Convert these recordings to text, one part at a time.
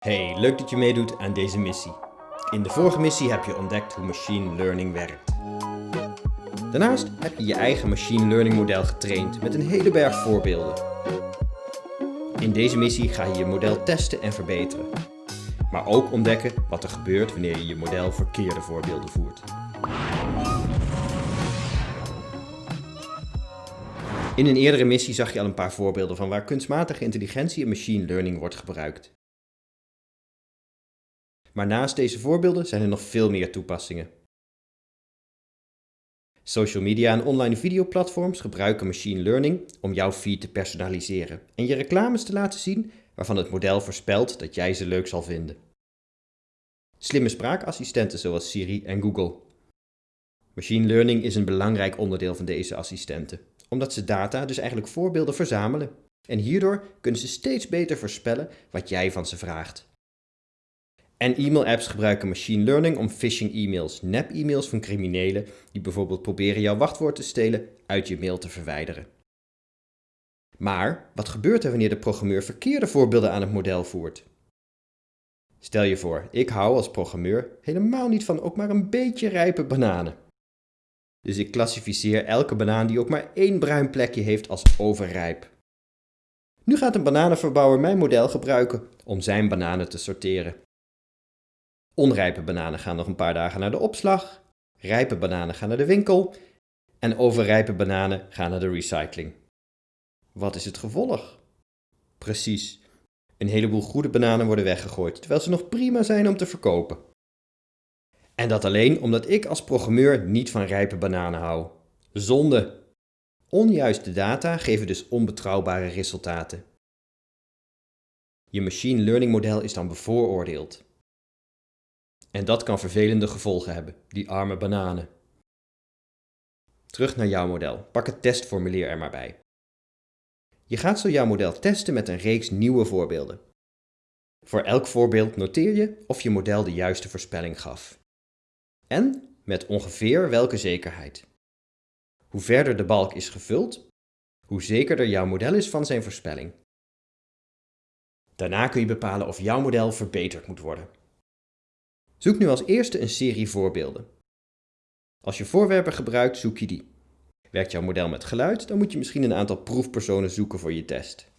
Hey, leuk dat je meedoet aan deze missie. In de vorige missie heb je ontdekt hoe machine learning werkt. Daarnaast heb je je eigen machine learning model getraind met een hele berg voorbeelden. In deze missie ga je je model testen en verbeteren. Maar ook ontdekken wat er gebeurt wanneer je je model verkeerde voorbeelden voert. In een eerdere missie zag je al een paar voorbeelden van waar kunstmatige intelligentie en machine learning wordt gebruikt. Maar naast deze voorbeelden zijn er nog veel meer toepassingen. Social media en online videoplatforms gebruiken machine learning om jouw feed te personaliseren en je reclames te laten zien waarvan het model voorspelt dat jij ze leuk zal vinden. Slimme spraakassistenten zoals Siri en Google. Machine learning is een belangrijk onderdeel van deze assistenten, omdat ze data, dus eigenlijk voorbeelden, verzamelen. En hierdoor kunnen ze steeds beter voorspellen wat jij van ze vraagt. En e-mail-apps gebruiken machine learning om phishing-e-mails, nep-e-mails van criminelen die bijvoorbeeld proberen jouw wachtwoord te stelen, uit je mail te verwijderen. Maar wat gebeurt er wanneer de programmeur verkeerde voorbeelden aan het model voert? Stel je voor, ik hou als programmeur helemaal niet van ook maar een beetje rijpe bananen. Dus ik klassificeer elke banaan die ook maar één bruin plekje heeft als overrijp. Nu gaat een bananenverbouwer mijn model gebruiken om zijn bananen te sorteren. Onrijpe bananen gaan nog een paar dagen naar de opslag, rijpe bananen gaan naar de winkel en overrijpe bananen gaan naar de recycling. Wat is het gevolg? Precies, een heleboel goede bananen worden weggegooid, terwijl ze nog prima zijn om te verkopen. En dat alleen omdat ik als programmeur niet van rijpe bananen hou. Zonde! Onjuiste data geven dus onbetrouwbare resultaten. Je machine learning model is dan bevooroordeeld. En dat kan vervelende gevolgen hebben, die arme bananen. Terug naar jouw model. Pak het testformulier er maar bij. Je gaat zo jouw model testen met een reeks nieuwe voorbeelden. Voor elk voorbeeld noteer je of je model de juiste voorspelling gaf. En met ongeveer welke zekerheid. Hoe verder de balk is gevuld, hoe zekerder jouw model is van zijn voorspelling. Daarna kun je bepalen of jouw model verbeterd moet worden. Zoek nu als eerste een serie voorbeelden. Als je voorwerpen gebruikt, zoek je die. Werkt jouw model met geluid, dan moet je misschien een aantal proefpersonen zoeken voor je test.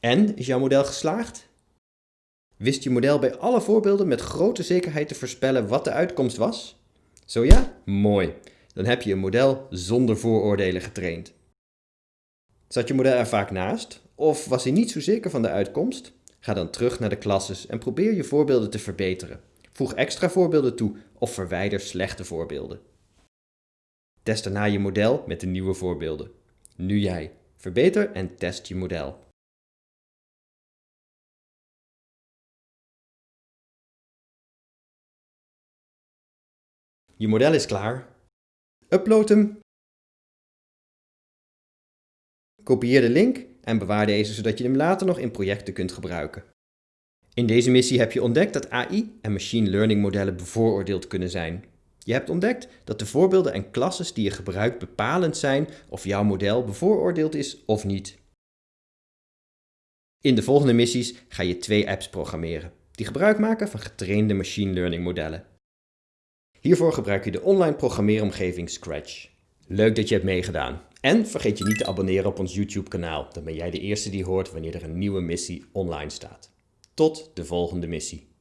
En, is jouw model geslaagd? Wist je model bij alle voorbeelden met grote zekerheid te voorspellen wat de uitkomst was? Zo ja? Mooi. Dan heb je een model zonder vooroordelen getraind. Zat je model er vaak naast? Of was hij niet zo zeker van de uitkomst? Ga dan terug naar de klasses en probeer je voorbeelden te verbeteren. Voeg extra voorbeelden toe of verwijder slechte voorbeelden. Test daarna je model met de nieuwe voorbeelden. Nu jij. Verbeter en test je model. Je model is klaar. Upload hem. Kopieer de link en bewaar deze zodat je hem later nog in projecten kunt gebruiken. In deze missie heb je ontdekt dat AI en machine learning modellen bevooroordeeld kunnen zijn. Je hebt ontdekt dat de voorbeelden en klasses die je gebruikt bepalend zijn of jouw model bevooroordeeld is of niet. In de volgende missies ga je twee apps programmeren die gebruik maken van getrainde machine learning modellen. Hiervoor gebruik je de online programmeeromgeving Scratch. Leuk dat je hebt meegedaan. En vergeet je niet te abonneren op ons YouTube kanaal. Dan ben jij de eerste die hoort wanneer er een nieuwe missie online staat. Tot de volgende missie.